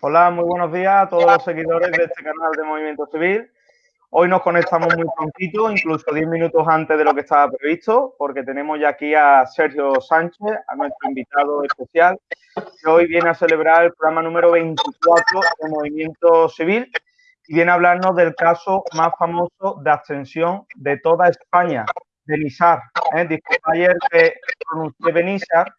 Hola, muy buenos días a todos los seguidores de este canal de Movimiento Civil. Hoy nos conectamos muy prontito, incluso 10 minutos antes de lo que estaba previsto, porque tenemos ya aquí a Sergio Sánchez, a nuestro invitado especial, que hoy viene a celebrar el programa número 24 de Movimiento Civil y viene a hablarnos del caso más famoso de abstención de toda España, de Nisar. ¿eh? Disculpa ayer que pronuncié Benizar,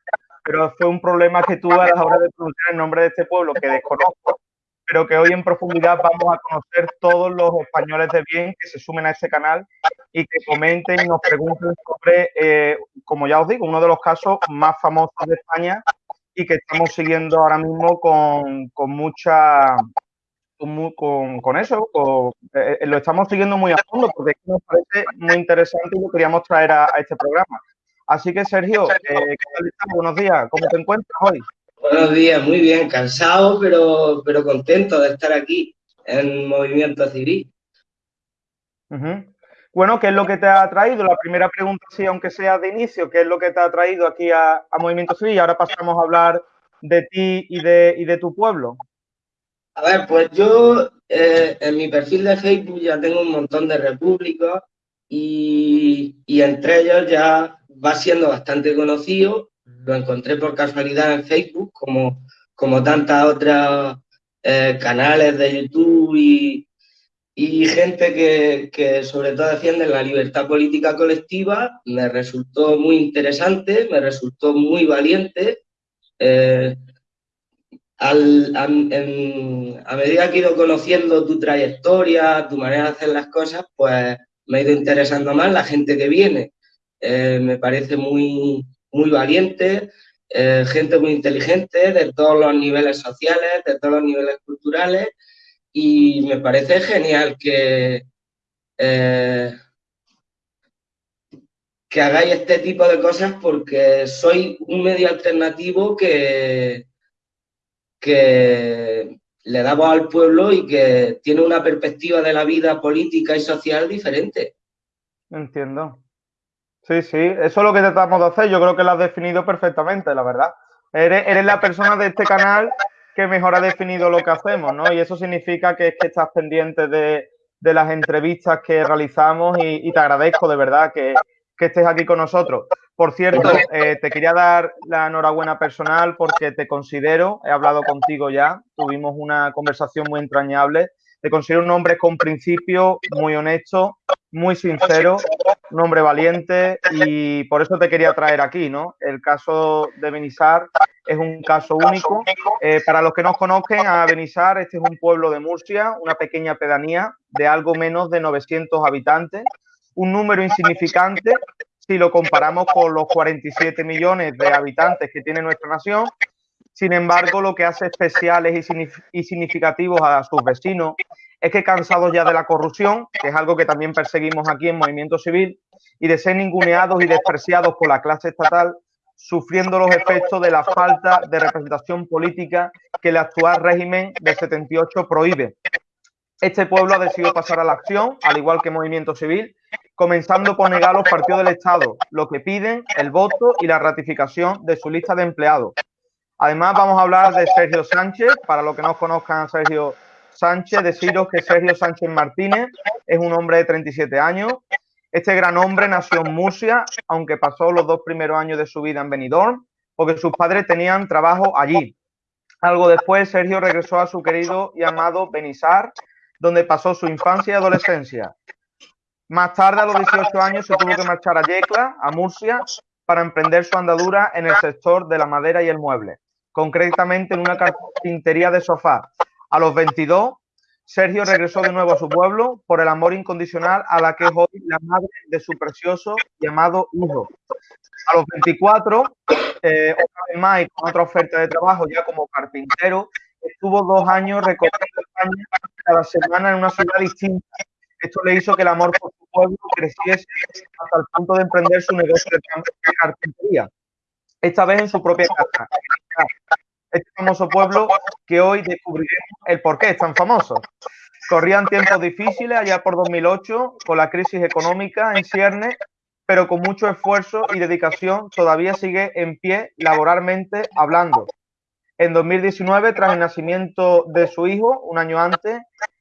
pero fue un problema que tuve a la hora de pronunciar el nombre de este pueblo que desconozco, pero que hoy en profundidad vamos a conocer todos los españoles de bien que se sumen a este canal y que comenten y nos pregunten sobre, eh, como ya os digo, uno de los casos más famosos de España y que estamos siguiendo ahora mismo con, con mucha... Con, con, eso, eh, lo estamos siguiendo muy a fondo porque nos parece muy interesante y lo queríamos traer a este programa. Así que, Sergio, eh, ¿qué tal estás? Buenos días. ¿Cómo te encuentras hoy? Buenos días, muy bien. Cansado, pero, pero contento de estar aquí en Movimiento Civil. Bueno, ¿qué es lo que te ha traído? La primera pregunta, sí, aunque sea de inicio, ¿qué es lo que te ha traído aquí a, Movimiento Civil? Y ahora pasamos a hablar de ti y de, y de tu pueblo. A ver, pues yo eh, en mi perfil de Facebook ya tengo un montón de repúblicas y, y entre ellos ya va siendo bastante conocido, lo encontré por casualidad en Facebook, como, como tantas otras eh, canales de YouTube y, y gente que, que, sobre todo defiende la libertad política colectiva, me resultó muy interesante, me resultó muy valiente. Eh, al, a, en, a, medida que he ido conociendo tu trayectoria, tu manera de hacer las cosas, pues me ha ido interesando más la gente que viene. Eh, me parece muy, muy valiente, eh, gente muy inteligente de todos los niveles sociales, de todos los niveles culturales y me parece genial que, eh, que hagáis este tipo de cosas porque soy un medio alternativo que, que le da voz al pueblo y que tiene una perspectiva de la vida política y social diferente. Entiendo. Sí, sí, eso es lo que tratamos de hacer. Yo creo que lo has definido perfectamente, la verdad. Eres, la persona de este canal que mejor ha definido lo que hacemos, ¿no? Y eso significa que es que estás pendiente de, las entrevistas que realizamos y, te agradezco de verdad que, estés aquí con nosotros. Por cierto, eh, te quería dar la enhorabuena personal porque te considero, he hablado contigo ya, tuvimos una conversación muy entrañable, te considero un hombre con principio, muy honesto, muy sincero, un hombre valiente y por eso te quería traer aquí, ¿no? El caso de Benizar es un caso único. Eh, para los que no conozcan a Benizar, este es un pueblo de Murcia, una pequeña pedanía de algo menos de 900 habitantes, un número insignificante si lo comparamos con los 47 millones de habitantes que tiene nuestra nación. Sin embargo, lo que hace especiales y significativos a sus vecinos es que cansados ya de la corrupción, que es algo que también perseguimos aquí en Movimiento Civil, y de ser ninguneados y despreciados por la clase estatal, sufriendo los efectos de la falta de representación política que el actual régimen del 78 prohíbe. Este pueblo ha decidido pasar a la acción, al igual que Movimiento Civil, comenzando por negar los partidos del Estado, lo que piden el voto y la ratificación de su lista de empleados. Además, vamos a hablar de Sergio Sánchez, para los que no conozcan a Sergio Sánchez, deciros que Sergio Sánchez Martínez es un hombre de 37 años. Este gran hombre nació en Murcia, aunque pasó los dos primeros años de su vida en Benidorm, porque sus padres tenían trabajo allí. Algo después, Sergio regresó a su querido y amado Benizar, donde pasó su infancia y adolescencia. Más tarde, a los 18 años, se tuvo que marchar a Yecla, a Murcia, para emprender su andadura en el sector de la madera y el mueble, concretamente en una carpintería de sofá, a los 22, Sergio regresó de nuevo a su pueblo por el amor incondicional a la que es hoy la madre de su precioso y amado hijo. A los 24, eh, otra vez más y con otra oferta de trabajo ya como carpintero, estuvo dos años recorriendo España cada semana en una ciudad distinta. Esto le hizo que el amor por su pueblo creciese hasta el punto de emprender su negocio de carpintería. Esta vez en su propia casa, este famoso pueblo que hoy descubriremos el por qué es tan famoso. Corrían tiempos difíciles allá por 2008 con la crisis económica en cierne, pero con mucho esfuerzo y dedicación todavía sigue en pie laboralmente hablando. En 2019, tras el nacimiento de su hijo, un año antes,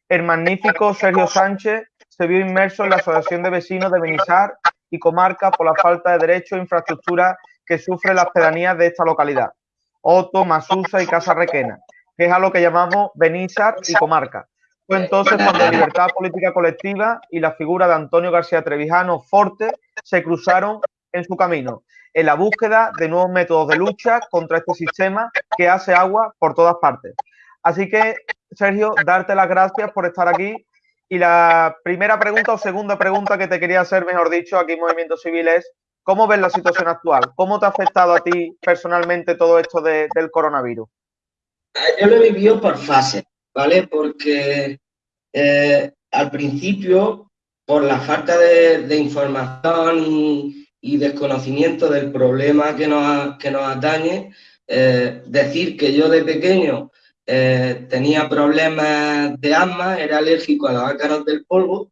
el magnífico Sergio Sánchez se vio inmerso en la Asociación de Vecinos de Benizar y Comarca por la falta de derechos e infraestructura que sufre las pedanías de esta localidad, Oto, Masusa y Casa Requena, que es a lo que llamamos Benizar y Comarca. Fue entonces cuando la libertad política colectiva y la figura de Antonio García Trevijano Forte se cruzaron en su camino, en la búsqueda de nuevos métodos de lucha contra este sistema que hace agua por todas partes. Así que, Sergio, darte las gracias por estar aquí. Y la primera pregunta o segunda pregunta que te quería hacer, mejor dicho, aquí en Movimiento Civil es, ¿cómo ves la situación actual? ¿Cómo te ha afectado a ti personalmente todo esto del coronavirus? Yo lo he vivido por fases, ¿vale? Porque eh, al principio, por la falta de, información y, desconocimiento del problema que nos, que nos atañe, eh, decir que yo de pequeño eh, tenía problemas de asma, era alérgico a los ácaros del polvo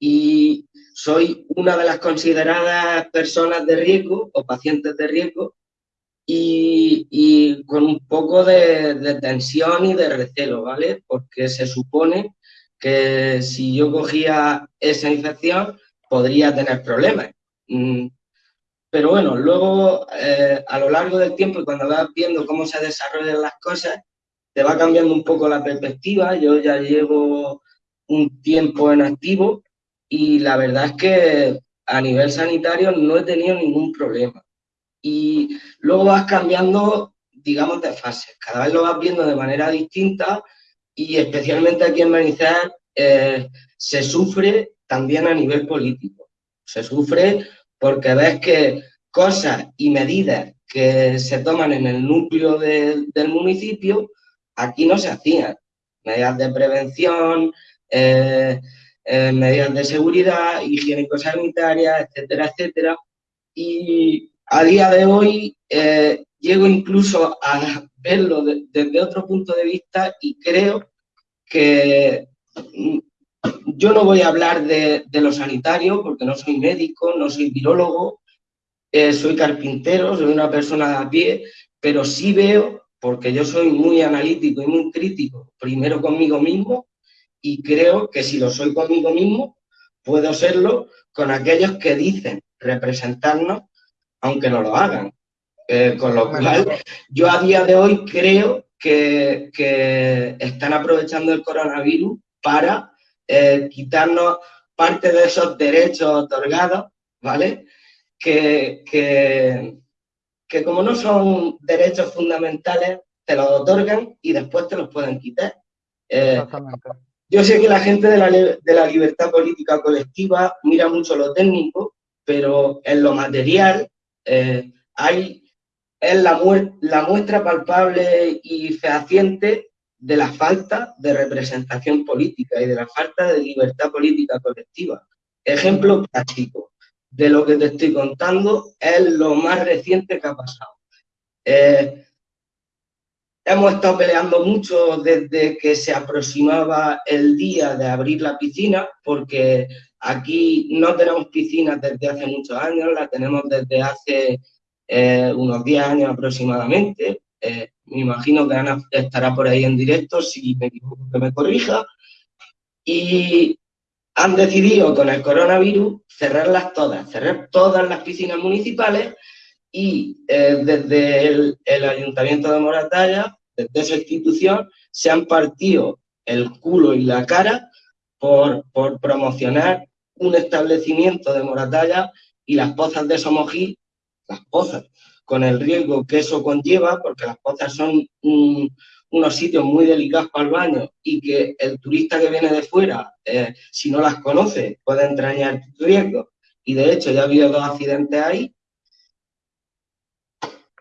y soy una de las consideradas personas de riesgo o pacientes de riesgo y, con un poco de, tensión y de recelo, ¿vale? Porque se supone que si yo cogía esa infección podría tener problemas. Mm, pero bueno, luego eh, a lo largo del tiempo y cuando vas viendo cómo se desarrollan las cosas, te va cambiando un poco la perspectiva. Yo ya llevo un tiempo en activo y la verdad es que a nivel sanitario no he tenido ningún problema. Y luego vas cambiando, digamos, de fases. Cada vez lo vas viendo de manera distinta y especialmente aquí en Manizar eh, se sufre también a nivel político. Se sufre porque ves que cosas y medidas que se toman en el núcleo del municipio aquí no se hacían. Medidas de prevención, eh, eh, medidas de seguridad, higiénico-sanitarias, etcétera, etcétera. Y a día de hoy eh, llego incluso a verlo desde otro punto de vista y creo que mm, yo no voy a hablar de, de lo sanitario porque no soy médico, no soy virólogo, soy carpintero, soy una persona a pie, pero sí veo porque yo soy muy analítico y muy crítico, primero conmigo mismo, y creo que si lo soy conmigo mismo, puedo serlo con aquellos que dicen representarnos, aunque no lo hagan. Eh, con lo cual, yo a día de hoy creo que, están aprovechando el coronavirus para eh, quitarnos parte de esos derechos otorgados, ¿vale? Que, que, que como no son derechos fundamentales, te los otorgan y después te los pueden quitar. Eh, yo sé que la gente de la, libertad política colectiva mira mucho lo técnico, pero en lo material eh, hay, es la, muestra palpable y fehaciente de la falta de representación política y de la falta de libertad política colectiva. Ejemplo práctico de lo que te estoy contando es lo más reciente que ha pasado. Eh, hemos estado peleando mucho desde que se aproximaba el día de abrir la piscina, porque aquí no tenemos piscinas desde hace muchos años, la tenemos desde hace eh, unos 10 años aproximadamente. Eh, me imagino que Ana estará por ahí en directo, si me equivoco que me corrija. Y han decidido con el coronavirus cerrarlas todas, cerrar todas las piscinas municipales y eh, desde el, Ayuntamiento de Moratalla, desde esa institución, se han partido el culo y la cara por, por promocionar un establecimiento de Moratalla y las pozas de Somogil, las pozas, con el riesgo que eso conlleva, porque las pozas son un, unos sitios muy delicados para el baño y que el turista que viene de fuera, eh, si no las conoce, puede entrañar riesgos. Y de hecho ya ha habido dos accidentes ahí.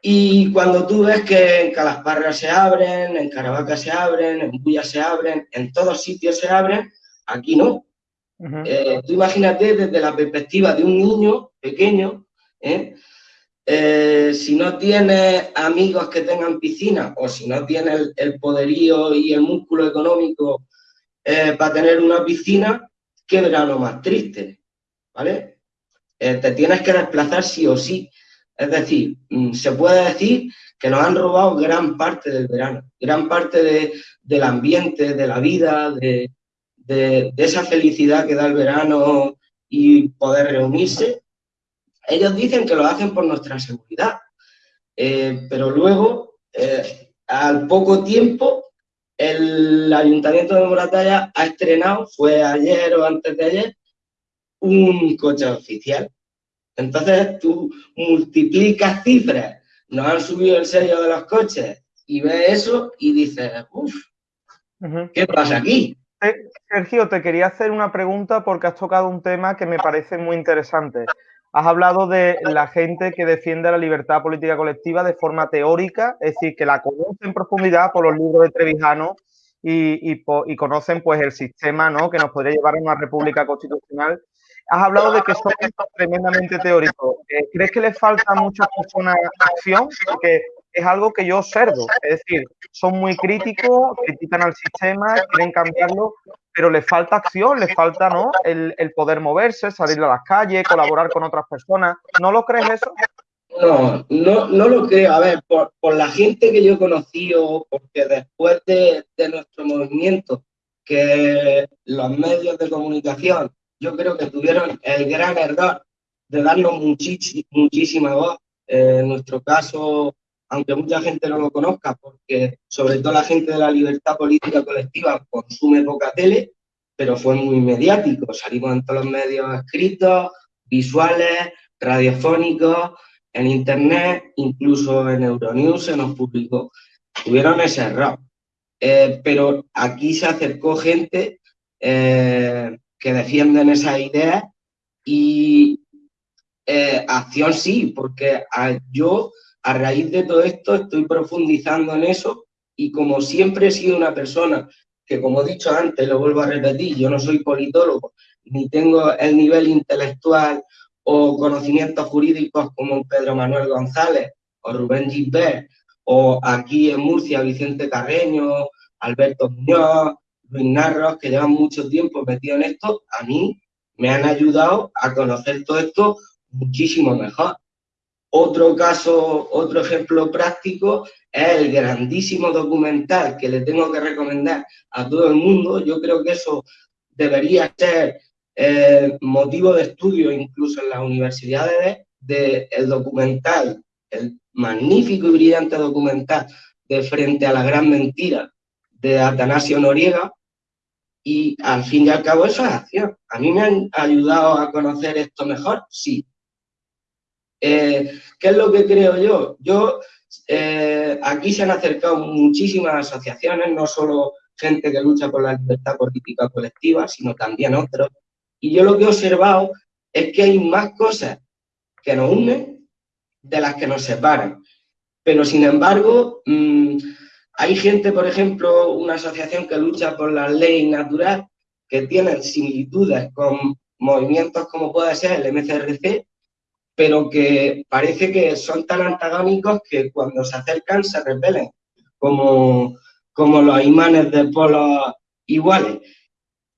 Y cuando tú ves que en Calasparra se abren, en Caravaca se abren, en Bulla se abren, en todos sitios se abren, aquí no. Eh, tú imagínate desde la perspectiva de un niño pequeño, ¿eh? Eh, si no tienes amigos que tengan piscina o si no tienes el, poderío y el músculo económico para tener una piscina, ¿qué verano más triste? ¿Vale? Te tienes que desplazar sí o sí. Es decir, mm, se puede decir que nos han robado gran parte del verano, gran parte del ambiente, de la vida, de, esa felicidad que da el verano y poder reunirse. Ellos dicen que lo hacen por nuestra seguridad, eh, pero luego, eh, al poco tiempo, el Ayuntamiento de Moratalla ha estrenado, fue ayer o antes de ayer, un coche oficial. Entonces tú multiplicas cifras, nos han subido el sello de los coches y ves eso y dices, uff, ¿qué pasa aquí? Sergio, te quería hacer una pregunta porque has tocado un tema que me parece muy interesante. Has hablado de la gente que defiende la libertad política colectiva de forma teórica, es decir, que la conoce en profundidad por los libros de Trevijano y, conocen pues el sistema ¿no? que nos podría llevar a una república constitucional. Has hablado de que son tremendamente teóricos. Eh, ¿Crees que les falta a muchas personas acción? Porque es algo que yo observo. Es decir, son muy críticos, critican al sistema, quieren cambiarlo, pero les falta acción, les falta ¿no? el, poder moverse, salir a las calles, colaborar con otras personas. ¿No lo crees eso? No, no, no lo creo. A ver, por, la gente que yo he conocido, porque después de, nuestro movimiento, que los medios de comunicación, yo creo que tuvieron el gran error de darnos muchísima voz. en nuestro caso, aunque mucha gente no lo conozca, porque sobre todo la gente de la libertad política colectiva consume poca tele, pero fue muy mediático. Salimos en todos los medios escritos, visuales, radiofónicos, en internet, incluso en Euronews se nos publicó. Tuvieron ese error. Eh, pero aquí se acercó gente eh, que defienden esas ideas y eh, acción sí, porque yo a raíz de todo esto estoy profundizando en eso y como siempre he sido una persona que, como he dicho antes, lo vuelvo a repetir, yo no soy politólogo, ni tengo el nivel intelectual o conocimientos jurídicos como Pedro Manuel González o Rubén Gilbert, o aquí en Murcia Vicente Carreño, Alberto Muñoz, Luis Narros, que llevan mucho tiempo metido en esto, a mí me han ayudado a conocer todo esto muchísimo mejor. Otro caso, otro ejemplo práctico es el grandísimo documental que le tengo que recomendar a todo el mundo. Yo creo que eso debería ser eh, motivo de estudio incluso en las universidades del el documental, el magnífico y brillante documental de Frente a la Gran Mentira de Atanasio Noriega. Y al fin y al cabo eso es acción. ¿A mí me han ayudado a conocer esto mejor? Sí, eh, ¿Qué es lo que creo yo? Yo, eh, aquí se han acercado muchísimas asociaciones, no solo gente que lucha por la libertad política colectiva, sino también otros. Y yo lo que he observado es que hay más cosas que nos unen de las que nos separan. Pero, sin embargo, mm, hay gente, por ejemplo, una asociación que lucha por la ley natural, que tiene similitudes con movimientos como puede ser el MCRC, pero que parece que son tan antagónicos que cuando se acercan se repelen, como, como los imanes de polos iguales.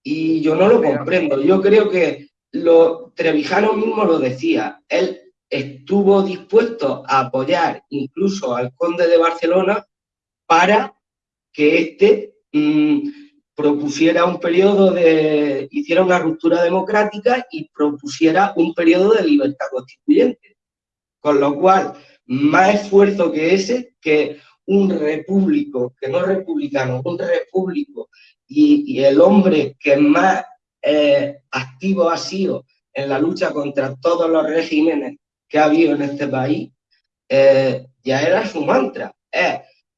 Y yo no lo comprendo. Yo creo que lo, Trevijano mismo lo decía. Él estuvo dispuesto a apoyar incluso al conde de Barcelona para que éste mm, propusiera un periodo de, hiciera una ruptura democrática y propusiera un periodo de libertad constituyente. Con lo cual, más esfuerzo que ese, que un repúblico, que no republicano, un repúblico, y, el hombre que más eh, activo ha sido en la lucha contra todos los regímenes que ha habido en este país, eh, ya era su mantra.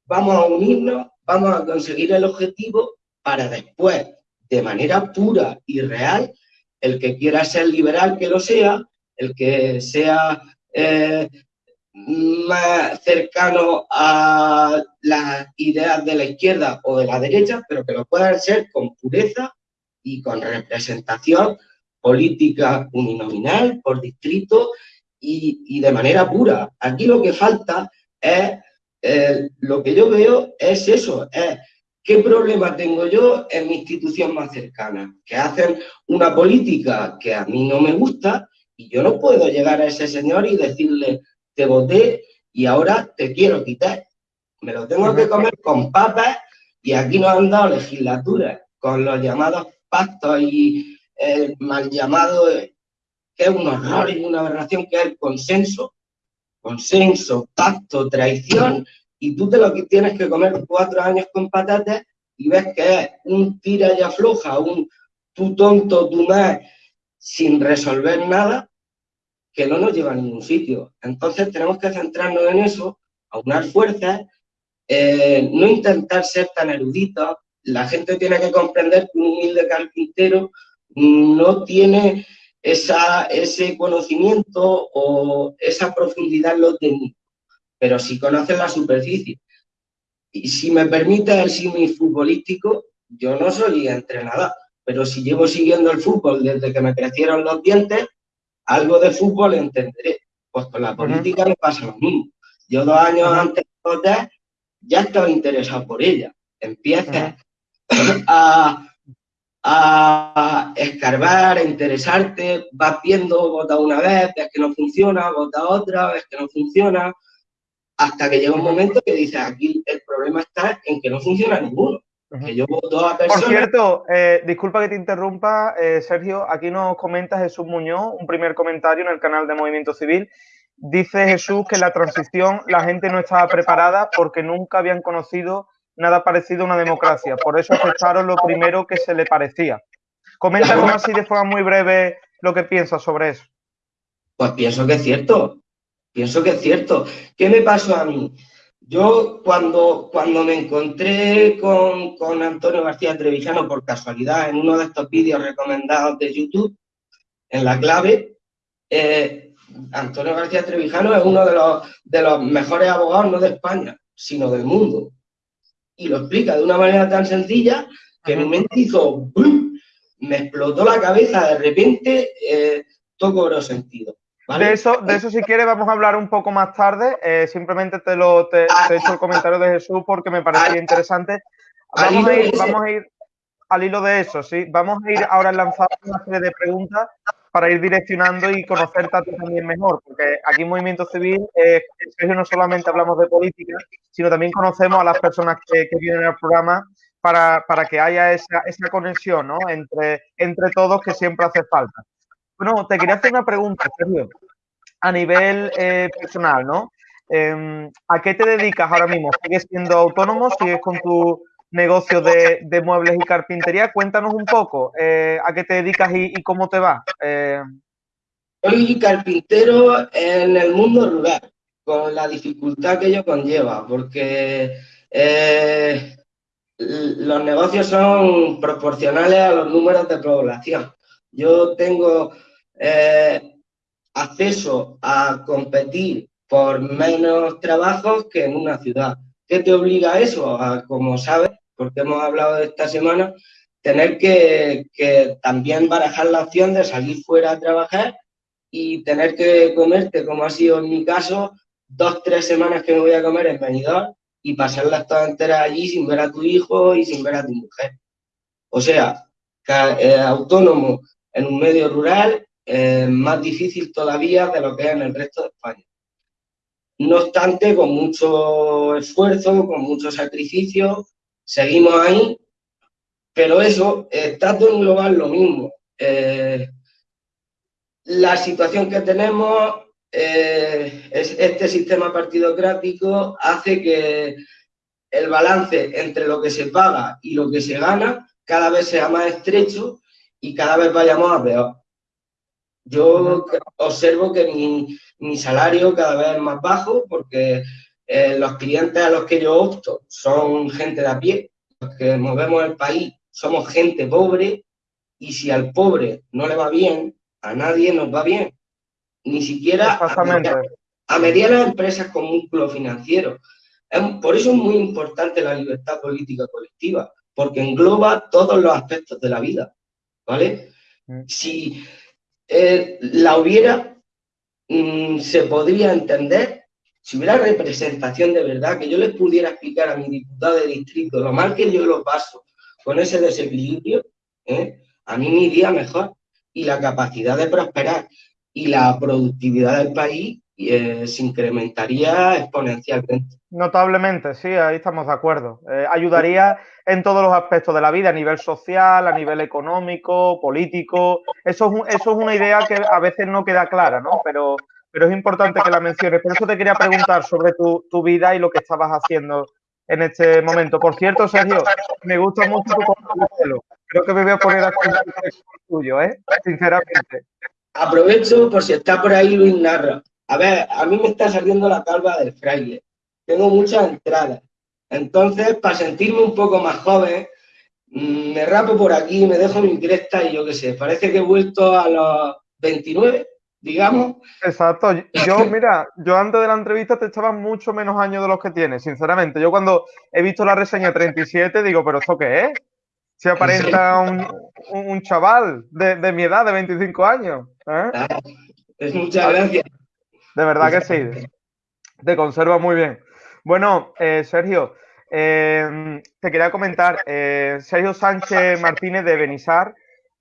Vamos a unirnos, vamos a conseguir el objetivo para después, de manera pura y real, el que quiera ser liberal que lo sea, el que sea eh, más cercano a las ideas de la izquierda o de la derecha, pero que lo puedan ser con pureza y con representación política uninominal, por distrito y, de manera pura. Aquí lo que falta es, eh, lo que yo veo es eso, es ¿Qué problema tengo yo en mi institución más cercana? Que hacen una política que a mí no me gusta y yo no puedo llegar a ese señor y decirle, te voté y ahora te quiero quitar. Me lo tengo que comer con papas y aquí nos han dado legislaturas con los llamados pactos y el mal llamado, que es un horror y una aberración, que es el consenso. Consenso, pacto, traición, y tú te lo tienes que comer cuatro años con patatas y ves que es un tira y afloja, un tú tonto, tú más, sin resolver nada, que no nos lleva a ningún sitio. Entonces tenemos que centrarnos en eso, aunar fuerzas, eh, no intentar ser tan eruditos. La gente tiene que comprender que un humilde carpintero no tiene esa, ese conocimiento o esa profundidad en los técnicos, pero sí conoce la superficie. Y si me permite el símil futbolístico, yo no soy entrenador, pero si llevo siguiendo el fútbol desde que me crecieron los dientes, algo de fútbol entenderé. Pues con la política me pasa lo mismo. Yo dos años antes de votar ya estaba interesado por ella. Empiezas a, a, escarbar, a interesarte, vas viendo, vota una vez, ves que no funciona, vota otra, ves que no funciona, hasta que llega un momento que dices, aquí el problema está en que no funciona ninguno. Por cierto, eh, disculpa que te interrumpa, eh, Sergio, aquí nos comenta Jesús Muñoz, un primer comentario en el canal de Movimiento Civil. Dice Jesús que en la transición la gente no estaba preparada porque nunca habían conocido nada parecido a una democracia. Por eso aceptaron lo primero que se le parecía. Coméntanos así de forma muy breve lo que piensas sobre eso. Pues pienso que es cierto. Pienso que es cierto. ¿Qué me pasó a mí? Yo cuando, cuando me encontré con, Antonio García Trevijano por casualidad en uno de estos vídeos recomendados de YouTube, en la clave, eh, Antonio García Trevijano es uno de los, de los mejores abogados, no de España, sino del mundo. Y lo explica de una manera tan sencilla que mi mente hizo, me explotó la cabeza, de repente eh, todo cobró sentido. De, eso, de eso, si quieres, vamos a hablar un poco más tarde. Eh, simplemente te, lo, te, he hecho el comentario de Jesús porque me parecía interesante. Vamos a, ir, vamos a ir al hilo de eso, ¿sí? Vamos a ir ahora lanzando una serie de preguntas para ir direccionando y conocerte a también mejor, porque aquí en Movimiento Civil, eh, no solamente hablamos de política, sino también conocemos a las personas que, vienen al programa para, para que haya esa, esa conexión ¿no? entre, entre todos que siempre hace falta. Bueno, te quería hacer una pregunta, Sergio, a nivel eh, personal, ¿no? Em, ¿A qué te dedicas ahora mismo? ¿Sigues siendo autónomo? ¿Sigues con tu negocio de, muebles y carpintería? Cuéntanos un poco eh, a qué te dedicas y, cómo te va. Eh, Soy carpintero en el mundo rural, con la dificultad que ello conlleva, porque los negocios son proporcionales a los números de población. Yo tengo eh, acceso a competir por menos trabajos que en una ciudad. ¿Qué te obliga a eso? A, como sabes, porque hemos hablado de esta semana, tener que, también barajar la opción de salir fuera a trabajar y tener que comerte, como ha sido en mi caso, dos, tres semanas que me voy a comer en Benidorm y pasarlas todas enteras allí sin ver a tu hijo y sin ver a tu mujer. O sea, eh, autónomo en un medio rural eh, más difícil todavía de lo que es en el resto de España. No obstante, con mucho esfuerzo, con mucho sacrificio, seguimos ahí, pero eso, está todo en global lo mismo. Eh, la situación que tenemos, eh, es, este sistema partidocrático hace que el balance entre lo que se paga y lo que se gana cada vez sea más estrecho y cada vez vayamos a peor. Yo observo que mi, salario cada vez es más bajo porque eh, los clientes a los que yo opto son gente de a pie, los que movemos el país somos gente pobre y si al pobre no le va bien, a nadie nos va bien. Ni siquiera a, medianas, empresas con músculo financiero. por eso es muy importante la libertad política colectiva, porque engloba todos los aspectos de la vida, ¿vale? Mm. Si eh, la hubiera, mm, se podría entender si hubiera representación de verdad, que yo les pudiera explicar a mi diputado de distrito lo mal que yo lo paso con ese desequilibrio, ¿eh? a mí me iría mejor. Y la capacidad de prosperar y la productividad del país eh, se incrementaría exponencialmente. Notablemente, sí, ahí estamos de acuerdo. Eh, ayudaría en todos los aspectos de la vida, a nivel social, a nivel económico, político. Eso es, eso es una idea que a veces no queda clara, ¿no? Pero, pero es importante que la menciones. Por eso te quería preguntar sobre tu, tu vida y lo que estabas haciendo en este momento. Por cierto, Sergio, me gusta mucho tu pelo. Creo que me voy a poner a el tuyo, ¿eh? Sinceramente. Aprovecho por si está por ahí Luis Narra. A ver, a mí me está saliendo la calva del fraile. Tengo muchas entradas. Entonces, para sentirme un poco más joven, mm, me rapo por aquí, me dejo mi cresta y yo qué sé, parece que he vuelto a los 29, digamos. Exacto. Yo, mira, yo antes de la entrevista te echaba mucho menos años de los que tienes, sinceramente. Yo cuando he visto la reseña 37 digo, ¿pero esto qué es? Se aparenta un, un, chaval de, de, mi edad, de 25 años. ¿eh? Ah, es muchas gracias. De verdad que sí. Te conserva muy bien. Bueno, eh, Sergio, eh, te quería comentar, Sergio Sánchez Martínez de Benizar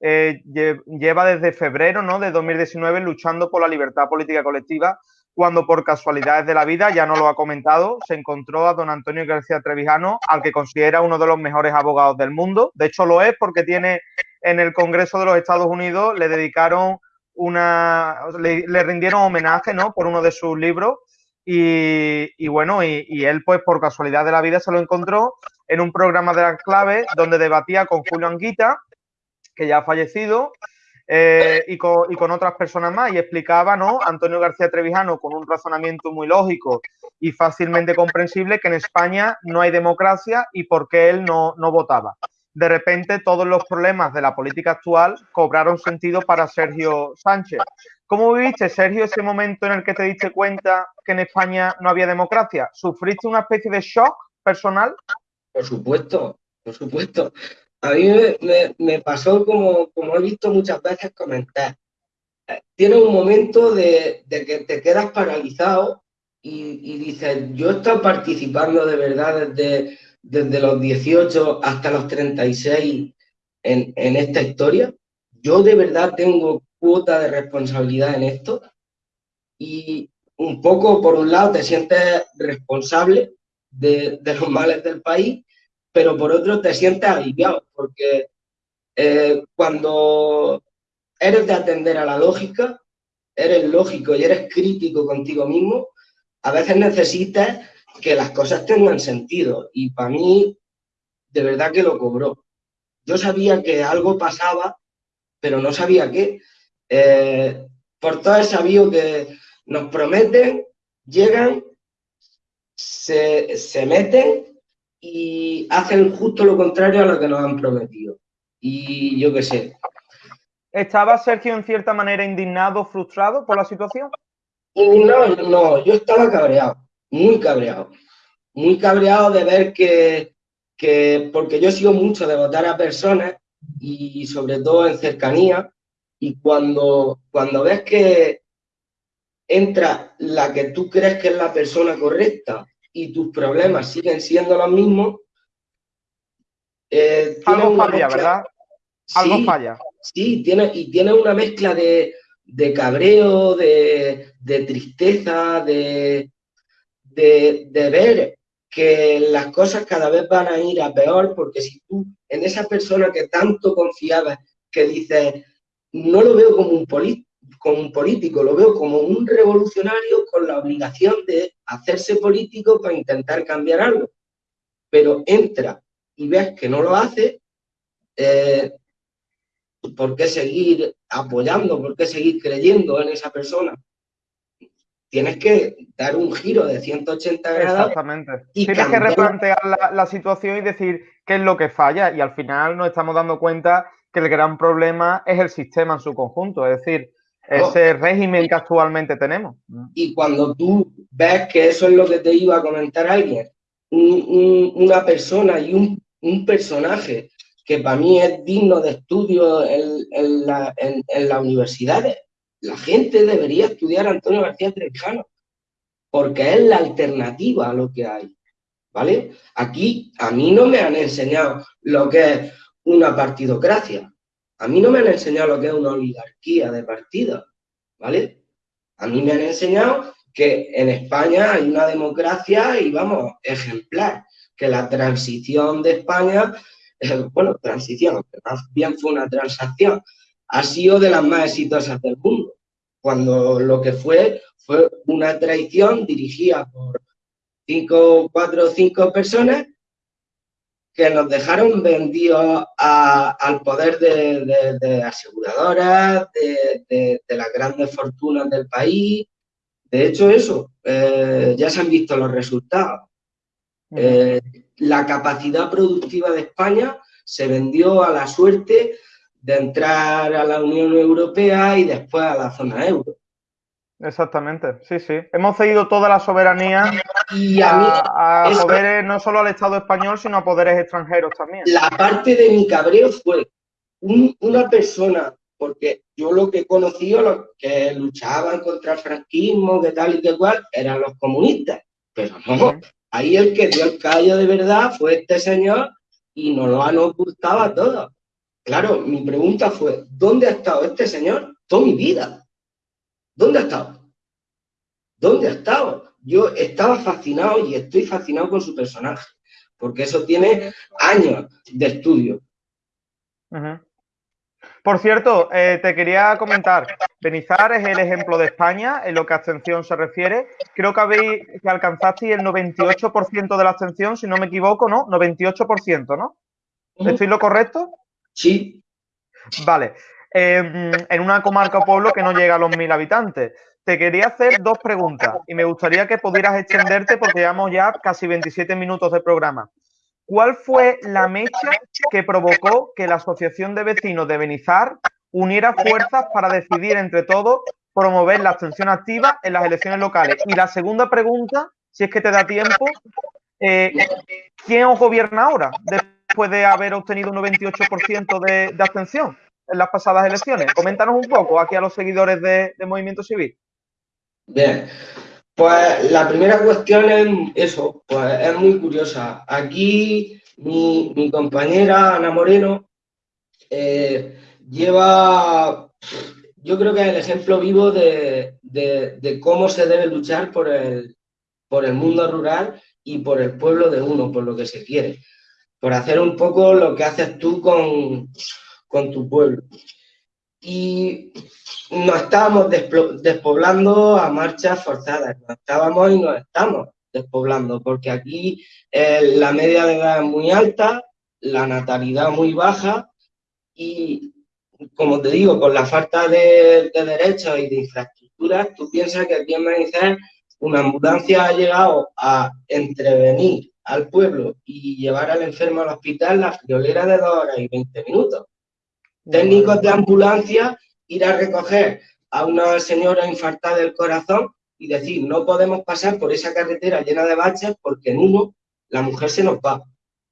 eh, lleva desde febrero ¿no? de 2019 luchando por la libertad política colectiva, cuando por casualidades de la vida, ya no lo ha comentado, se encontró a don Antonio García Trevijano, al que considera uno de los mejores abogados del mundo. De hecho, lo es porque tiene en el Congreso de los Estados Unidos, le dedicaron una, le, rindieron homenaje, ¿no? Por uno de sus libros. Y, bueno, y, y, él, pues por casualidad de la vida, se lo encontró en un programa de la clave donde debatía con Julio Anguita, que ya ha fallecido, eh, y, con, y, con, otras personas más, y explicaba, ¿no? Antonio García Trevijano, con un razonamiento muy lógico y fácilmente comprensible, que en España no hay democracia y por qué él no, no votaba de repente todos los problemas de la política actual cobraron sentido para Sergio Sánchez. ¿Cómo viviste, Sergio, ese momento en el que te diste cuenta que en España no había democracia? ¿Sufriste una especie de shock personal? Por supuesto, por supuesto. A mí me, me, me pasó como, como he visto muchas veces comentar. Tiene un momento de, de que te quedas paralizado y, y dices, yo estado participando de verdad desde desde los 18 hasta los 36 en, en esta historia. Yo de verdad tengo cuota de responsabilidad en esto y un poco, por un lado, te sientes responsable de, de los males del país, pero por otro te sientes aliviado, porque eh, cuando eres de atender a la lógica, eres lógico y eres crítico contigo mismo, a veces necesitas que las cosas tengan sentido. Y para mí, de verdad que lo cobró. Yo sabía que algo pasaba, pero no sabía qué. Eh, por todo he sabido que nos prometen, llegan, se, se meten y hacen justo lo contrario a lo que nos han prometido. Y yo qué sé. ¿Estaba Sergio en cierta manera indignado, frustrado por la situación? No, no, yo estaba cabreado muy cabreado, muy cabreado de ver que, que, porque yo sigo mucho de votar a personas y sobre todo en cercanía, y cuando, cuando ves que entra la que tú crees que es la persona correcta y tus problemas siguen siendo los mismos, eh, algo falla, mezcla, ¿verdad? Algo sí, falla. Sí, tiene, y tiene una mezcla de, de cabreo, de, de tristeza, de, de, de, ver que las cosas cada vez van a ir a peor, porque si tú en esa persona que tanto confiabas, que dices, no lo veo como un, como un político, lo veo como un revolucionario con la obligación de hacerse político para intentar cambiar algo, pero entra y ves que no lo hace, eh, ¿por qué seguir apoyando? ¿Por qué seguir creyendo en esa persona? tienes que dar un giro de 180 grados. Exactamente. Y tienes cambiar. que replantear la, la, situación y decir qué es lo que falla. Y al final nos estamos dando cuenta que el gran problema es el sistema en su conjunto, es decir, oh. ese régimen que actualmente tenemos. Y cuando tú ves que eso es lo que te iba a comentar alguien, un, un, una persona y un, un, personaje que para mí es digno de estudio en, en, la, en, en las universidades, la gente debería estudiar a Antonio García Trevijano, porque es la alternativa a lo que hay, ¿vale? Aquí a mí no me han enseñado lo que es una partidocracia, a mí no me han enseñado lo que es una oligarquía de partidos, ¿vale? A mí me han enseñado que en España hay una democracia y vamos, ejemplar, que la transición de España, eh, bueno, transición, más bien fue una transacción, ha sido de las más exitosas del mundo, cuando lo que fue fue una traición dirigida por cinco, cuatro o cinco personas que nos dejaron vendidos al poder de, aseguradoras, de, las grandes fortunas del país. De hecho, eso, eh, ya se han visto los resultados. Eh, la capacidad productiva de España se vendió a la suerte de entrar a la Unión Europea y después a la zona euro. Exactamente, sí, sí. Hemos cedido toda la soberanía y a, poderes, no solo al Estado español, sino a poderes extranjeros también. La parte de mi cabreo fue una persona, porque yo lo que he conocido, los que luchaban contra el franquismo, que tal y que cual, eran los comunistas. Pero no, ahí el que dio el callo de verdad fue este señor y nos lo han ocultado a todos. Claro, mi pregunta fue, ¿dónde ha estado este señor toda mi vida? ¿Dónde ha estado? ¿Dónde ha estado? Yo estaba fascinado y estoy fascinado con su personaje, porque eso tiene años de estudio. Por cierto, eh, te quería comentar, Benizar es el ejemplo de España en lo que a abstención se refiere. Creo que habéis que alcanzasteis el 98% de la abstención, si no me equivoco, ¿no? 98%, ¿no? ¿Estoy lo correcto? Sí. Vale. Em, en una comarca o pueblo que no llega a los mil habitantes. Te quería hacer dos preguntas y me gustaría que pudieras extenderte porque llevamos ya casi 27 minutos de programa. ¿Cuál fue la mecha que provocó que la Asociación de Vecinos de Benizar uniera fuerzas para decidir entre todos promover la abstención activa en las elecciones locales? Y la segunda pregunta, si es que te da tiempo, eh, ¿quién os gobierna ahora después de haber obtenido un 98% de, de abstención? En las pasadas elecciones. Coméntanos un poco aquí a los seguidores de, Movimiento Civil. Bien, pues la primera cuestión es eso, pues es muy curiosa. Aquí mi, compañera Ana Moreno eh, lleva, yo creo que es el ejemplo vivo de, cómo se debe luchar por el, por el mundo rural y por el pueblo de uno, por lo que se quiere. Por hacer un poco lo que haces tú con, con tu pueblo. Y nos estábamos despoblando a marchas forzadas, nos estábamos y nos estamos despoblando, porque aquí eh, la media de edad es muy alta, la natalidad muy baja y, como te digo, con la falta de, derechos y de infraestructuras, tú piensas que aquí en Benítez una ambulancia ha llegado a entrevenir al pueblo y llevar al enfermo al hospital la friolera de dos horas y 20 minutos técnicos de ambulancia ir a recoger a una señora infartada del corazón y decir, no podemos pasar por esa carretera llena de baches porque en uno la mujer se nos va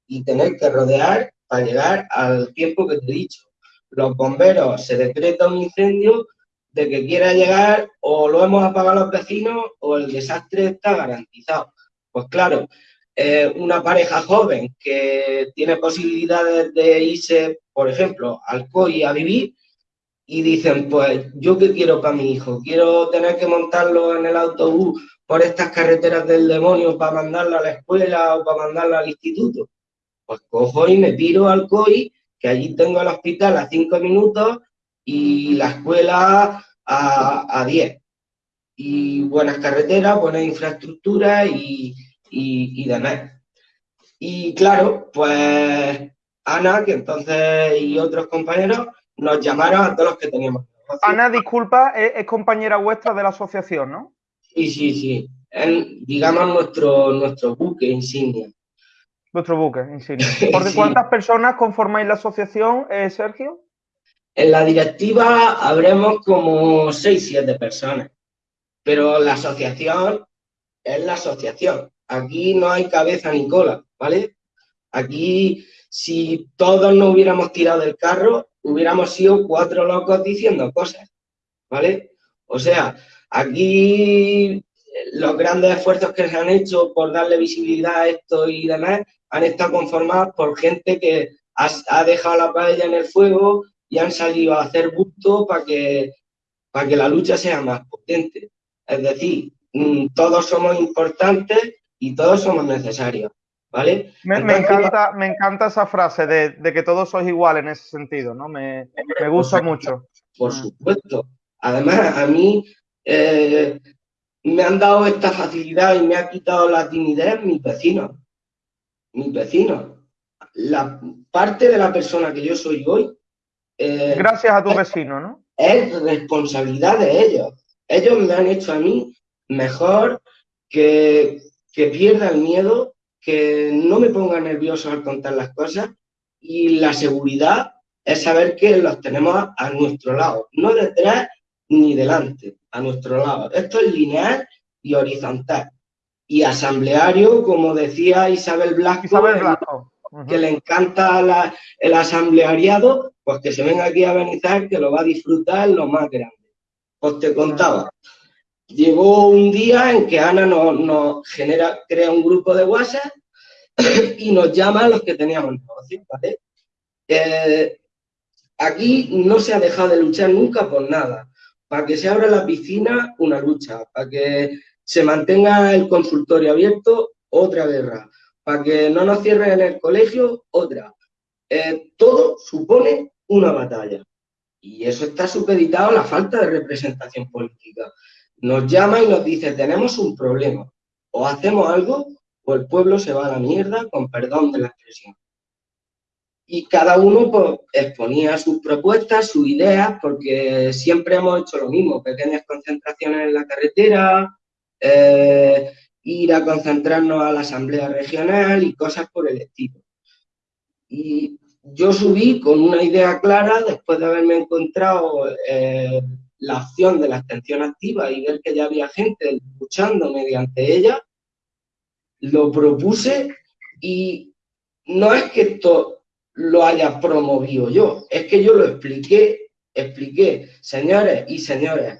y tener que rodear para llegar al tiempo que te he dicho. Los bomberos se decreta un incendio de que quiera llegar o lo hemos apagado los vecinos o el desastre está garantizado. Pues claro, eh, una pareja joven que tiene posibilidades de irse, por ejemplo, al COI a vivir y dicen, pues, ¿yo qué quiero para mi hijo? ¿Quiero tener que montarlo en el autobús por estas carreteras del demonio para mandarlo a la escuela o para mandarlo al instituto? Pues cojo y me piro al COI, que allí tengo el hospital a cinco minutos y la escuela a, diez. Y buenas carreteras, buenas infraestructuras y, y, demás. Y claro, pues Ana, que entonces y otros compañeros nos llamaron a todos los que teníamos. Ana, disculpa, es, compañera vuestra de la asociación, ¿no? Sí, sí, sí. digamos nuestro, nuestro buque insignia. Nuestro buque insignia. ¿Por cuántas personas conformáis la asociación, eh, Sergio? En la directiva habremos como 6, 7 personas, pero la asociación es la asociación. Aquí no hay cabeza ni cola, ¿vale? Aquí, si todos no hubiéramos tirado del carro, hubiéramos sido cuatro locos diciendo cosas, ¿vale? O sea, aquí los grandes esfuerzos que se han hecho por darle visibilidad a esto y demás han estado conformados por gente que ha, dejado la paella en el fuego y han salido a hacer busto para que, para que la lucha sea más potente. Es decir, mm, todos somos importantes y todos somos necesarios. ¿Vale? Me, encanta, me encanta esa frase de, que todos sois iguales en ese sentido, ¿no? Me, gusta mucho. Por mm. supuesto. Además, a mí eh, me han dado esta facilidad y me ha quitado la timidez mis vecinos. Mis vecinos. La parte de la persona que yo soy hoy. Eh, Gracias a tu vecino, ¿no? Es responsabilidad de ellos. Ellos me han hecho a mí mejor que, que pierda el miedo que no me ponga nervioso al contar las cosas y la seguridad es saber que los tenemos a, nuestro lado, no detrás ni delante, a nuestro lado. Esto es lineal y horizontal. Y asambleario, como decía Isabel Blasco, que le encanta el asambleariado, pues que se venga aquí a Benizar, que lo va a disfrutar lo más grande. Pues te contaba, Llegó un día en que Ana nos, genera, crea un grupo de WhatsApp y nos llama a los que teníamos negocio, ¿vale? Eh, aquí no se ha dejado de luchar nunca por nada. Para que se abra la piscina, una lucha. Para que se mantenga el consultorio abierto, otra guerra. Para que no nos cierren en el colegio, otra. Eh, todo supone una batalla. Y eso está supeditado a la falta de representación política nos llama y nos dice, tenemos un problema, o hacemos algo o el pueblo se va a la mierda, con perdón de la expresión. Y cada uno pues, exponía sus propuestas, sus ideas, porque siempre hemos hecho lo mismo, pequeñas concentraciones en la carretera, eh, ir a concentrarnos a la asamblea regional y cosas por el estilo. Y yo subí con una idea clara después de haberme encontrado eh, la opción de la extensión activa y ver que ya había gente luchando mediante ella, lo propuse y no es que esto lo haya promovido yo, es que yo lo expliqué, expliqué, señores y señores,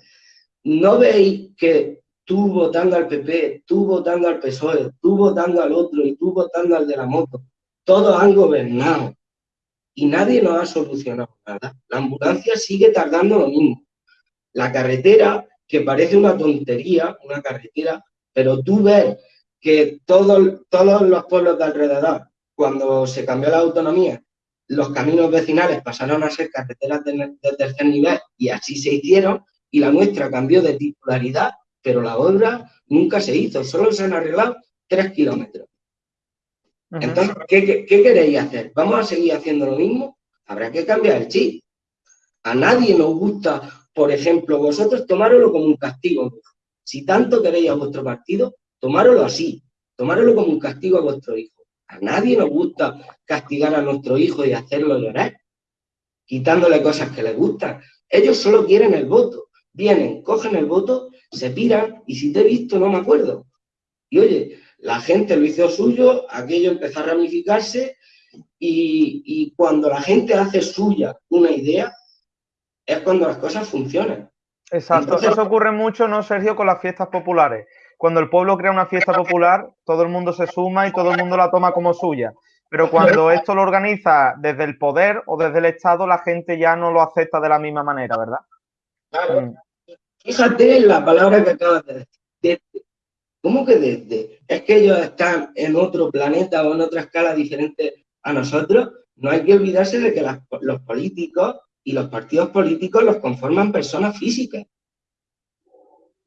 ¿no veis que tú votando al PP, tú votando al PSOE, tú votando al otro y tú votando al de la moto, todos han gobernado y nadie nos ha solucionado nada? La ambulancia sigue tardando lo mismo la carretera, que parece una tontería, una carretera, pero tú ves que todos, todos los pueblos de alrededor, cuando se cambió la autonomía, los caminos vecinales pasaron a ser carreteras de, tercer nivel y así se hicieron, y la nuestra cambió de titularidad, pero la obra nunca se hizo, solo se han arreglado tres kilómetros. Entonces, ¿qué, ¿qué, queréis hacer? ¿Vamos a seguir haciendo lo mismo? Habrá que cambiar el chip. A nadie nos gusta por ejemplo, vosotros tomároslo como un castigo. Si tanto queréis a vuestro partido, tomároslo así, tomároslo como un castigo a vuestro hijo. A nadie nos gusta castigar a nuestro hijo y hacerlo llorar, quitándole cosas que les gustan. Ellos solo quieren el voto. Vienen, cogen el voto, se piran y si te he visto no me acuerdo. Y oye, la gente lo hizo suyo, aquello empezó a ramificarse y cuando la gente hace suya una idea, es cuando las cosas funcionan. Exacto, eso ocurre mucho, ¿no, Sergio, con las fiestas populares? Cuando el pueblo crea una fiesta popular, todo el mundo se suma y todo el mundo la toma como suya. Pero cuando esto lo organiza desde el poder o desde el Estado, la gente ya no lo acepta de la misma manera, ¿verdad? Claro. Mm. Fíjate en la palabra que acabas de decir. ¿Cómo que desde? Es que ellos están en otro planeta o en otra escala diferente a nosotros. No hay que olvidarse de que los políticos y los partidos políticos los conforman personas físicas.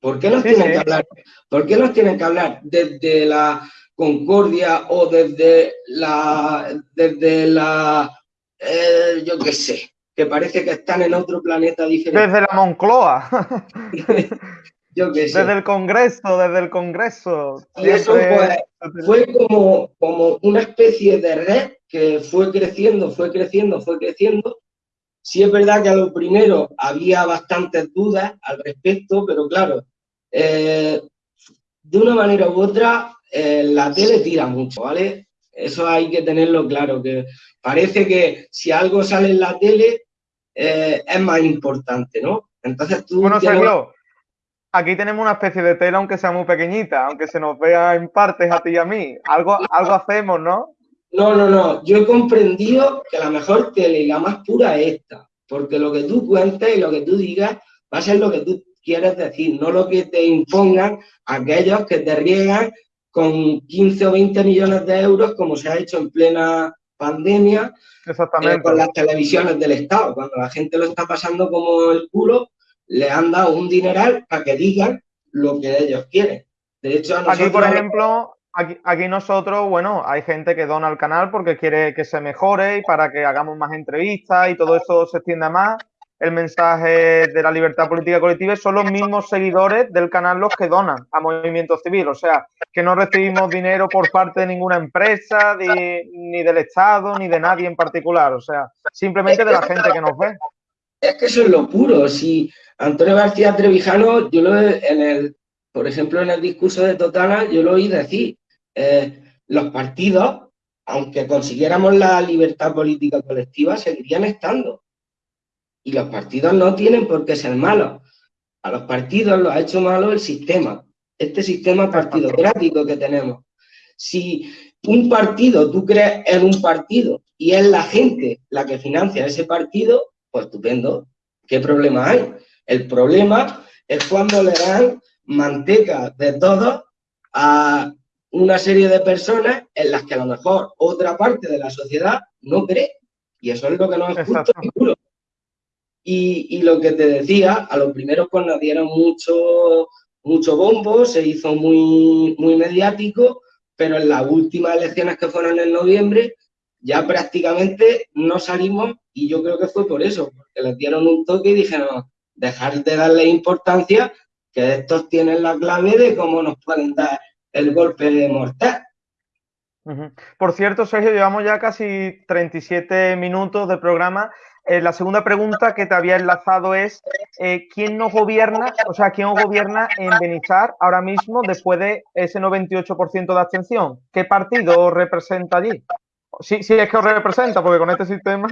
¿Por qué nos tienen que hablar? ¿Por qué nos tienen que hablar desde la concordia o desde la, desde la, eh, yo qué sé, que parece que están en otro planeta diferente? Desde la Moncloa. yo qué sé. Desde el Congreso, desde el Congreso. Y eso fue como, como una especie de red que fue creciendo, fue creciendo, fue creciendo, Sí es verdad que a lo primero había bastantes dudas al respecto, pero claro, eh, de una manera u otra, eh, la tele tira mucho, ¿vale? Eso hay que tenerlo claro, que parece que si algo sale en la tele eh, es más importante, ¿no? Entonces tú... Bueno, aquí tenemos una especie de tela, aunque sea muy pequeñita, aunque se nos vea en partes a ti y a mí. Algo, algo hacemos, ¿no? No, no, no. Yo he comprendido que la mejor tele y la más pura es esta. Porque lo que tú cuentes y lo que tú digas va a ser lo que tú quieres decir, no lo que te impongan aquellos que te riegan con 15 o 20 millones de euros, como se ha hecho en plena pandemia, Exactamente. Eh, con las televisiones del Estado. Cuando la gente lo está pasando como el culo, le han dado un dineral para que digan lo que ellos quieren. De hecho, Aquí, por ejemplo, aquí, aquí, nosotros, bueno, hay gente que dona al canal porque quiere que se mejore y para que hagamos más entrevistas y todo eso se extienda más el mensaje de la libertad política colectiva son los mismos seguidores del canal los que donan a Movimiento Civil. O sea, que no recibimos dinero por parte de ninguna empresa, ni del Estado, ni de nadie en particular. O sea, simplemente de la gente que nos ve. Es que eso es lo puro. Si Antonio García Trevijano, yo lo en el, por ejemplo, en el discurso de Totana, yo lo oí decir, eh, los partidos, aunque consiguiéramos la libertad política colectiva, seguirían estando y los partidos no tienen por qué ser malos. A los partidos los ha hecho malo el sistema, este sistema partidocrático que tenemos. Si un partido, tú crees en un partido y es la gente la que financia ese partido, pues estupendo. ¿Qué problema hay? El problema es cuando le dan manteca de todo a una serie de personas en las que a lo mejor otra parte de la sociedad no cree. Y eso es lo que no es justo seguro. Y, lo que te decía, a los primeros pues nos dieron mucho, mucho bombo, se hizo muy, muy mediático, pero en las últimas elecciones que fueron en noviembre ya prácticamente no salimos y yo creo que fue por eso, porque les dieron un toque y dijeron, dejar de darle importancia, que estos tienen la clave de cómo nos pueden dar el golpe mortal. Por cierto, Sergio, llevamos ya casi 37 minutos de programa eh, la segunda pregunta que te había enlazado es, eh, ¿quién nos gobierna, o sea, quién gobierna en Benizar ahora mismo después de ese 98% de abstención? ¿Qué partido representa allí? Sí, sí, es que os representa, porque con este sistema...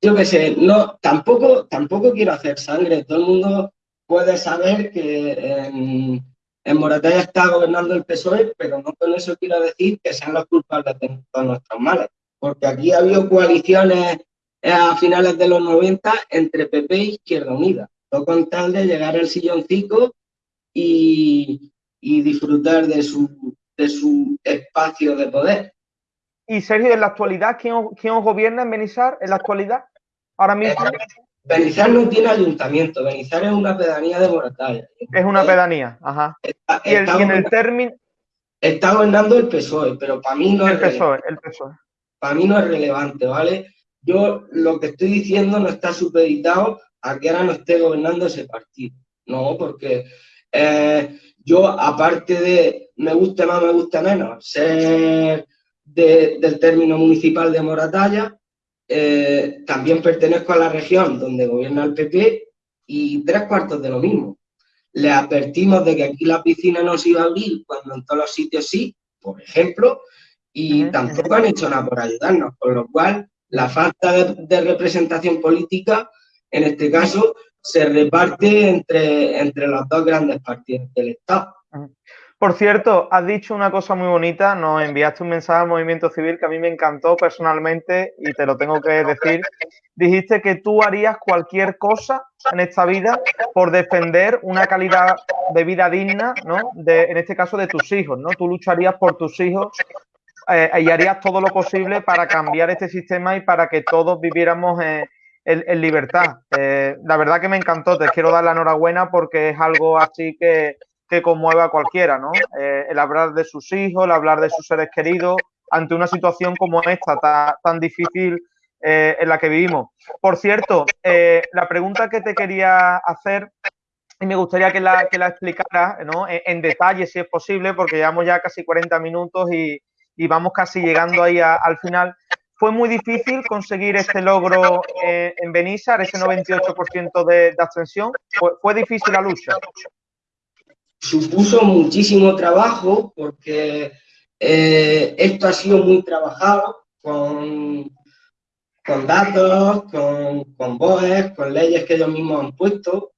Yo qué sé, no, tampoco, tampoco quiero hacer sangre. Todo el mundo puede saber que en, en Moratalla está gobernando el PSOE, pero no con eso quiero decir que sean los culpables de todos nuestros males. Porque aquí ha habido coaliciones a finales de los 90 entre PP e Izquierda Unida, todo con tal de llegar al silloncito y, y disfrutar de su, de su espacio de poder. Y Sergio, en la actualidad, ¿quién, quién os gobierna en Benizar en la actualidad? Ahora mismo. Benizar no tiene ayuntamiento, Benizar es una pedanía de Moratalla. Es una pedanía, ajá. y, en el término... Está gobernando el PSOE, pero para mí no el es PSOE, el PSOE. Para mí no es relevante, ¿vale? Yo lo que estoy diciendo no está supeditado a que ahora no esté gobernando ese partido. No, porque eh, yo, aparte de me guste más, me guste menos, ser del término municipal de Moratalla, eh, también pertenezco a la región donde gobierna el PP y tres cuartos de lo mismo. Le advertimos de que aquí la piscina no se iba a abrir cuando en todos los sitios sí, por ejemplo, y tampoco han hecho nada por ayudarnos, con lo cual la falta de, representación política, en este caso, se reparte entre, entre los dos grandes partidos del Estado. Por cierto, has dicho una cosa muy bonita, nos enviaste un mensaje al movimiento civil que a mí me encantó personalmente y te lo tengo que decir. Dijiste que tú harías cualquier cosa en esta vida por defender una calidad de vida digna, ¿no? De, en este caso de tus hijos, ¿no? Tú lucharías por tus hijos eh, y harías todo lo posible para cambiar este sistema y para que todos viviéramos en, libertad. Eh, la verdad que me encantó, te quiero dar la enhorabuena porque es algo así que, que conmueve a cualquiera, ¿no? Eh, el hablar de sus hijos, el hablar de sus seres queridos ante una situación como esta, tan, difícil en la que vivimos. Por cierto, la pregunta que te quería hacer y me gustaría que la, que la explicara ¿no? en, en, detalle, si es posible, porque llevamos ya casi 40 minutos y, vamos casi llegando ahí al final. Fue muy difícil conseguir este logro eh, en Benissar, ese 98% de, de abstención. Fue, difícil la lucha. Supuso muchísimo trabajo porque eh, esto ha sido muy trabajado con, con datos, con, con BOEs, con leyes que ellos mismos han puesto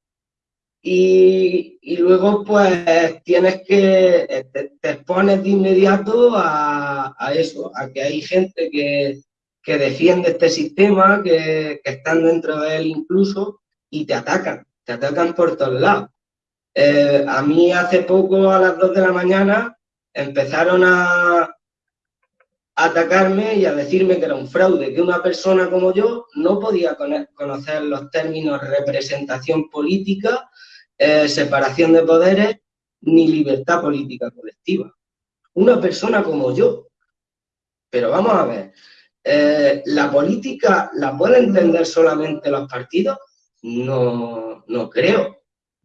y, luego, pues, tienes que, te, expones de inmediato a, eso, a que hay gente que, defiende este sistema, que, están dentro de él incluso, y te atacan. te atacan por todos lados. Eh, a mí hace poco, a las 2 de la mañana, empezaron a, atacarme y a decirme que era un fraude, que una persona como yo no podía conocer los términos representación política, eh, separación de poderes ni libertad política colectiva. Una persona como yo. Pero vamos a ver, eh, ¿la política la pueden entender solamente los partidos? No, no creo.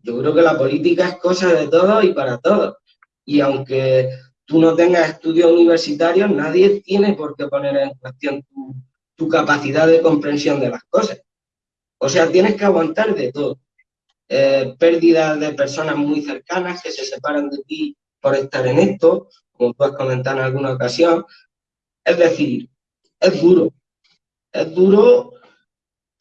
Yo creo que la política es cosa de todos y para todos. Y aunque tú no tengas estudios universitarios, nadie tiene por qué poner en cuestión tu, capacidad de comprensión de las cosas. O sea, tienes que aguantar de todo. Eh, pérdidas de personas muy cercanas que se separan de ti por estar en esto, como tú has comentado en alguna ocasión. Es decir, es duro. Es duro,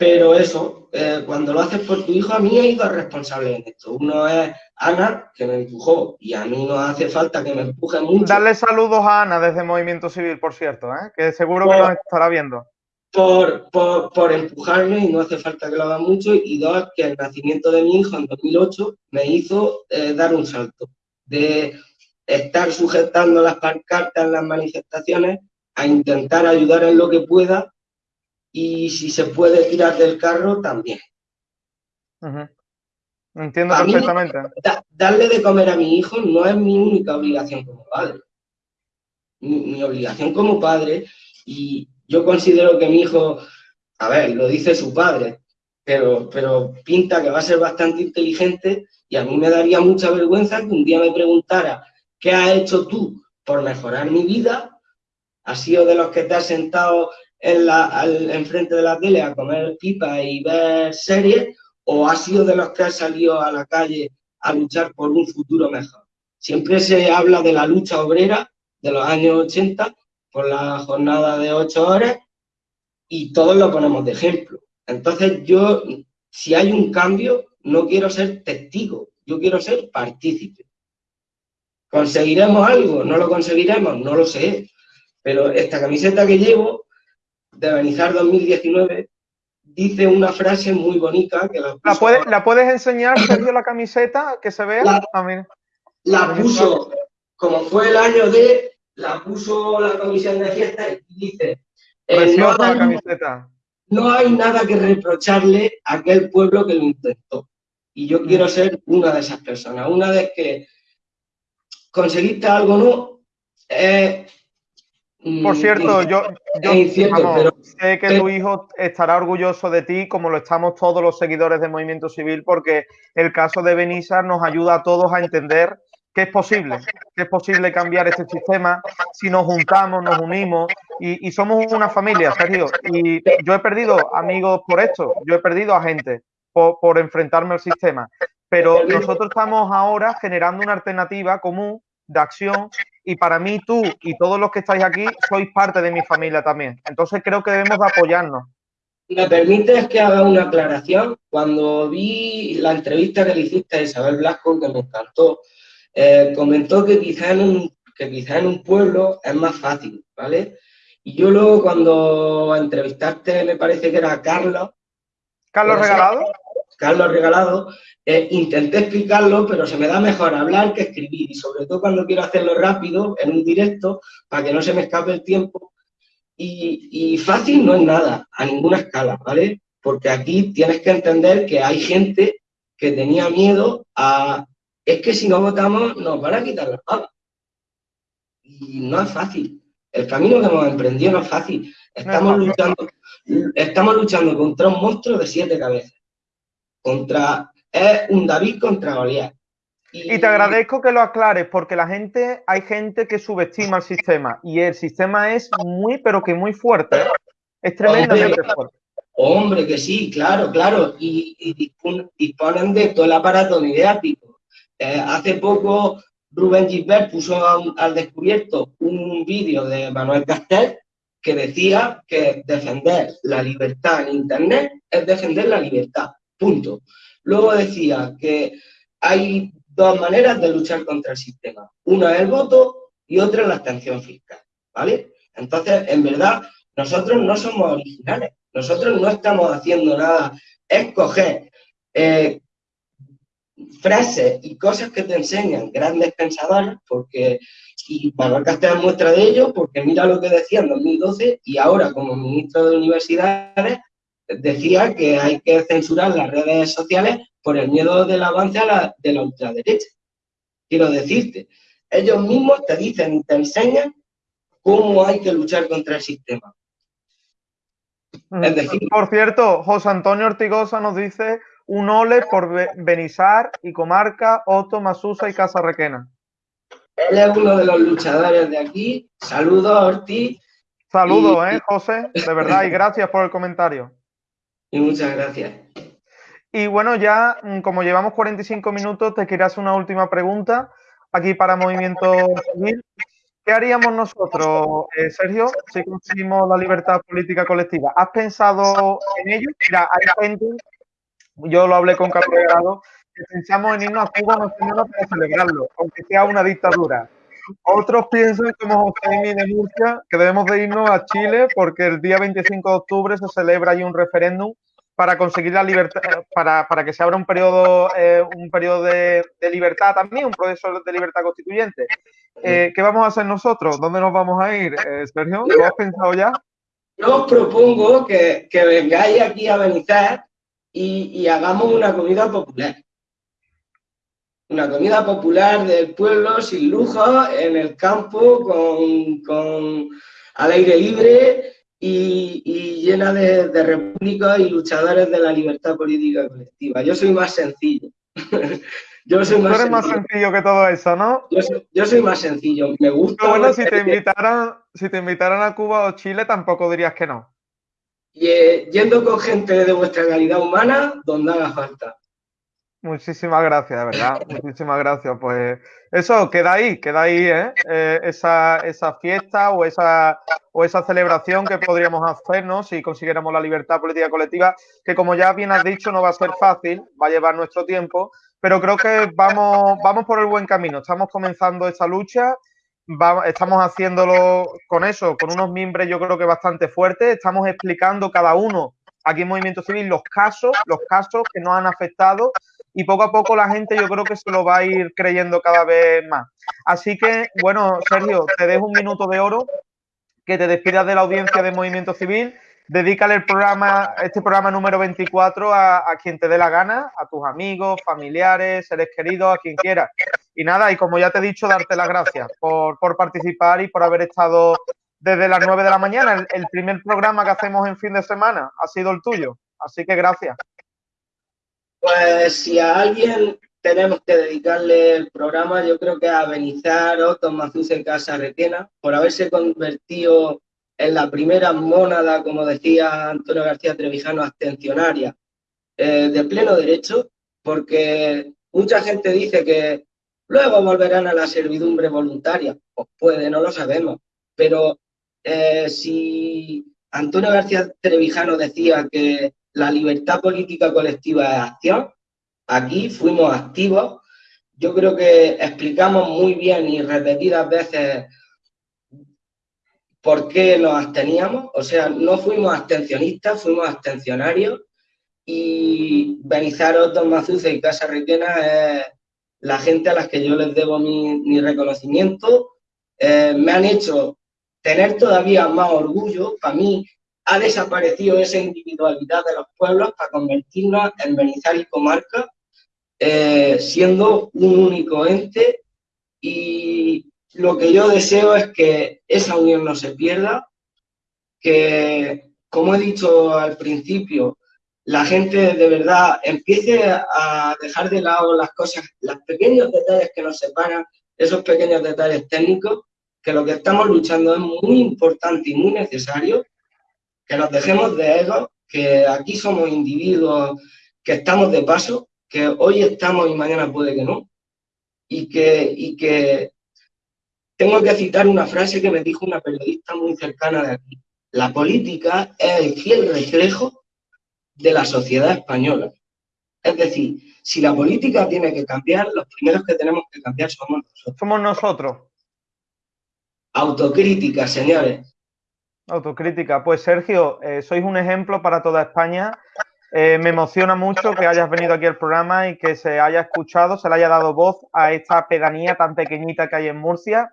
pero eso, eh, cuando lo haces por tu hijo, a mí hay dos responsables en esto. Uno es Ana, que me empujó, y a mí no hace falta que me empuje mucho. Darle saludos a Ana desde Movimiento Civil, por cierto, ¿eh? que seguro que nos estará viendo. Por, por, empujarme y no hace falta que lo haga mucho. Y dos, que el nacimiento de mi hijo en 2008 me hizo eh, dar un salto de estar sujetando las pancartas en las manifestaciones a intentar ayudar en lo que pueda y si se puede tirar del carro, también. Entiendo perfectamente. darle de comer a mi hijo no es mi única obligación como padre. Mi, obligación como padre, y yo considero que mi hijo, a ver, lo dice su padre, pero, pero pinta que va a ser bastante inteligente y a mí me daría mucha vergüenza que un día me preguntara, ¿qué has hecho tú por mejorar mi vida? ¿Has sido de los que te has sentado en la, al, enfrente de la tele a comer pipa y ver series o ha sido de los que ha salido a la calle a luchar por un futuro mejor. Siempre se habla de la lucha obrera de los años 80 por la jornada de ocho horas y todos lo ponemos de ejemplo. Entonces yo, si hay un cambio, no quiero ser testigo, yo quiero ser partícipe. ¿Conseguiremos algo? ¿No lo conseguiremos? No lo sé. Pero esta camiseta que llevo de Benizar 2019 dice una frase muy bonita que la, ¿La, puedes enseñar, Sergio, la camiseta que se vea? La, ah, la puso, como fue el año de, la puso la comisión de fiesta y dice, eh, no, hay, camiseta. no hay nada que reprocharle a aquel pueblo que lo intentó. Y yo quiero ser una de esas personas. Una vez que conseguiste algo no, eh, por cierto, yo, sé que tu hijo estará orgulloso de ti, como lo estamos todos los seguidores de Movimiento Civil, porque el caso de Benissa nos ayuda a todos a entender que es posible, que es posible cambiar este sistema si nos juntamos, nos unimos y, somos una familia, Sergio. Y yo he perdido amigos por esto, yo he perdido a gente por, por enfrentarme al sistema, pero nosotros estamos ahora generando una alternativa común de acción y para mí tú y todos los que estáis aquí sois parte de mi familia también. Entonces creo que debemos de apoyarnos. ¿Me permites que haga una aclaración? Cuando vi la entrevista que le hiciste a Isabel Blasco, que me encantó, eh, comentó que quizá, en un, que quizá en un pueblo es más fácil, ¿vale? Y yo luego cuando entrevistaste, me parece que era Carlos. ¿Carlos Regalado? Carlos Regalado, eh, intenté explicarlo, pero se me da mejor hablar que escribir y sobre todo cuando quiero hacerlo rápido, en un directo, para que no se me escape el tiempo. Y, fácil no es nada, a ninguna escala, ¿vale? Porque aquí tienes que entender que hay gente que tenía miedo a, es que si no votamos nos van a quitar las pagas. Y no es fácil. El camino que hemos emprendido no es fácil. Estamos, luchando, estamos luchando contra un monstruo de siete cabezas. Contra es un David contra Goliat. Y, te agradezco que lo aclares, porque la gente, hay gente que subestima el sistema y el sistema es muy, pero que muy fuerte. Es tremendamente fuerte. Hombre, que sí, claro, claro. Y, disponen de todo el aparato mediático. Eh, hace poco Rubén Gisbert puso al descubierto un vídeo de Manuel Castel que decía que defender la libertad en Internet es defender la libertad. Punto. Luego decía que hay dos maneras de luchar contra el sistema. Una es el voto y otra es la abstención fiscal, ¿vale? Entonces, en verdad, nosotros no somos originales. Nosotros no estamos haciendo nada. Es coger eh, frases y cosas que te enseñan grandes pensadores, porque, y Mallorca te muestra de ello, porque mira lo que decía en 2012 y ahora como ministro de Universidades decía que hay que censurar las redes sociales por el miedo del avance de la ultraderecha. Quiero decirte, ellos mismos te dicen y te enseñan cómo hay que luchar contra el sistema. Es decir, por cierto, José Antonio Ortigosa nos dice un ole por Benizar y Comarca, Otto, Masusa y Casa Requena. Él es uno de los luchadores de aquí. Saludos, Ortiz. Saludos, eh, José, de verdad, y gracias por el comentario. Y muchas gracias. Y bueno, ya mm, como llevamos 45 minutos, te quería hacer una última pregunta aquí para Movimiento Civil. ¿Qué haríamos nosotros, eh, Sergio, si conseguimos la libertad política colectiva? ¿Has pensado en ello? Mira, hay gente, yo lo hablé con Carlos Delgado, que pensamos en irnos a Cuba no para celebrarlo, aunque sea una dictadura. Otros piensan, como José de Murcia, que debemos de irnos a Chile porque el día 25 de octubre se celebra ahí un referéndum para conseguir la libertad, para, para que se abra un periodo, eh, un periodo de, libertad también, un proceso de libertad constituyente. Eh, ¿Qué vamos a hacer nosotros? ¿Dónde nos vamos a ir, eh, Sergio? ¿Lo has pensado ya? Yo os propongo que, que vengáis aquí a Benítez y, y hagamos una comida popular una comida popular del pueblo sin lujo, en el campo, con, con al aire libre y, llena de, de repúblicas y luchadores de la libertad política colectiva. Yo soy más sencillo. yo soy más Tú eres más sencillo que todo eso, ¿no? Yo soy, más sencillo. Me gusta. bueno, si te, invitaran, si te invitaran a Cuba o Chile, tampoco dirías que no. Y, eh, yendo con gente de vuestra calidad humana, donde haga falta. Muchísimas gracias, de verdad. Muchísimas gracias. Pues eso, queda ahí, queda ahí, ¿eh? eh esa, esa, fiesta o esa, o esa celebración que podríamos hacernos si consiguiéramos la libertad política colectiva, que como ya bien has dicho, no va a ser fácil, va a llevar nuestro tiempo, pero creo que vamos, vamos por el buen camino. Estamos comenzando esta lucha, estamos haciéndolo con eso, con unos miembros yo creo que bastante fuertes, estamos explicando cada uno aquí en Movimiento Civil los casos, los casos que nos han afectado y poco a poco la gente yo creo que se lo va a ir creyendo cada vez más. Así que, bueno, Sergio, te dejo un minuto de oro, que te despidas de la audiencia de Movimiento Civil, dedícale el programa, este programa número 24 a, quien te dé la gana, a tus amigos, familiares, seres queridos, a quien quiera. Y nada, y como ya te he dicho, darte las gracias por, por participar y por haber estado desde las 9 de la mañana. el primer programa que hacemos en fin de semana ha sido el tuyo. Así que gracias. Pues si a alguien tenemos que dedicarle el programa, yo creo que a Benizar o Tomás en Casa Requena, por haberse convertido en la primera mónada, como decía Antonio García Trevijano, abstencionaria, eh, de pleno derecho, porque mucha gente dice que luego volverán a la servidumbre voluntaria. Pues puede, no lo sabemos. Pero eh, si Antonio García Trevijano decía que la libertad política colectiva de acción. Aquí fuimos activos. Yo creo que explicamos muy bien y repetidas veces por qué nos absteníamos. O sea, no fuimos abstencionistas, fuimos abstencionarios. Y Benizaros, Don Mazuce y Casa Requena es la gente a las que yo les debo mi, reconocimiento. Eh, me han hecho tener todavía más orgullo. Para mí, ha desaparecido esa individualidad de los pueblos para convertirnos en Benizar y comarca, eh, siendo un único ente. Y lo que yo deseo es que esa unión no se pierda, que, como he dicho al principio, la gente de verdad empiece a dejar de lado las cosas, los pequeños detalles que nos separan, esos pequeños detalles técnicos, que lo que estamos luchando es muy importante y muy necesario que nos dejemos de ego, que aquí somos individuos que estamos de paso, que hoy estamos y mañana puede que no, y que, y que tengo que citar una frase que me dijo una periodista muy cercana de aquí. La política es el fiel reflejo de la sociedad española. Es decir, si la política tiene que cambiar, los primeros que tenemos que cambiar somos nosotros. Somos nosotros. Autocrítica, señores. Autocrítica. Pues Sergio, eh, sois un ejemplo para toda España Eh, me emociona mucho que hayas venido aquí al programa y que se haya escuchado, se le haya dado voz a esta pedanía tan pequeñita que hay en Murcia.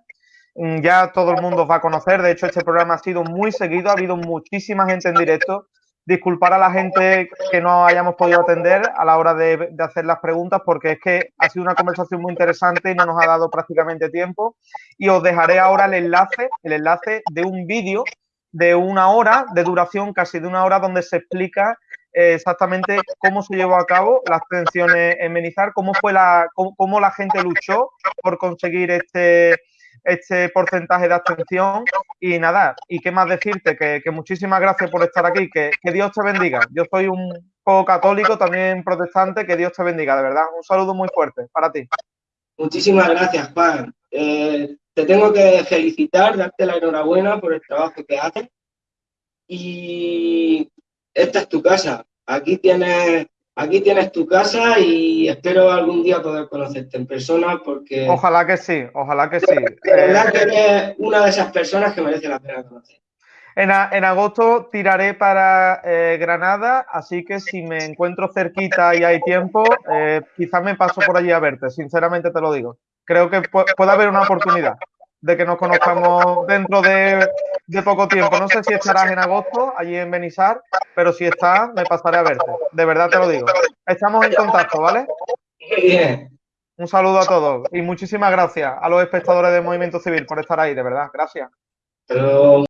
Mm, ya todo el mundo va a conocer, de hecho este programa ha sido muy seguido, ha habido muchísima gente en directo. Disculpar a la gente que no hayamos podido atender a la hora de, de hacer las preguntas porque es que ha sido una conversación muy interesante y no nos ha dado prácticamente tiempo. Y os dejaré ahora el enlace, el enlace de un vídeo de una hora de duración, casi de una hora, donde se explica eh, exactamente cómo se llevó a cabo las abstenciones en Menizar, cómo fue la, cómo, cómo, la gente luchó por conseguir este, este porcentaje de abstención y nada, y qué más decirte, que, que muchísimas gracias por estar aquí, que, que, Dios te bendiga. Yo soy un poco católico, también protestante, que Dios te bendiga, de verdad. Un saludo muy fuerte para ti. Muchísimas gracias, Juan. Eh, te tengo que felicitar, darte la enhorabuena por el trabajo que haces. Y esta es tu casa. Aquí tienes, aquí tienes tu casa y espero algún día poder conocerte en persona porque... Ojalá que sí, ojalá que sí. De verdad que eres una de esas personas que merece la pena conocer. En, en agosto tiraré para eh, Granada, así que si me encuentro cerquita y hay tiempo, eh, quizás me paso por allí a verte, sinceramente te lo digo. Creo que pu puede haber una oportunidad de que nos conozcamos dentro de, de, poco tiempo. No sé si estarás en agosto allí en Benizar, pero si estás, me pasaré a verte. De verdad te lo digo. Estamos en contacto, ¿vale? Bien. Un saludo a todos y muchísimas gracias a los espectadores del Movimiento Civil por estar ahí, de verdad. Gracias.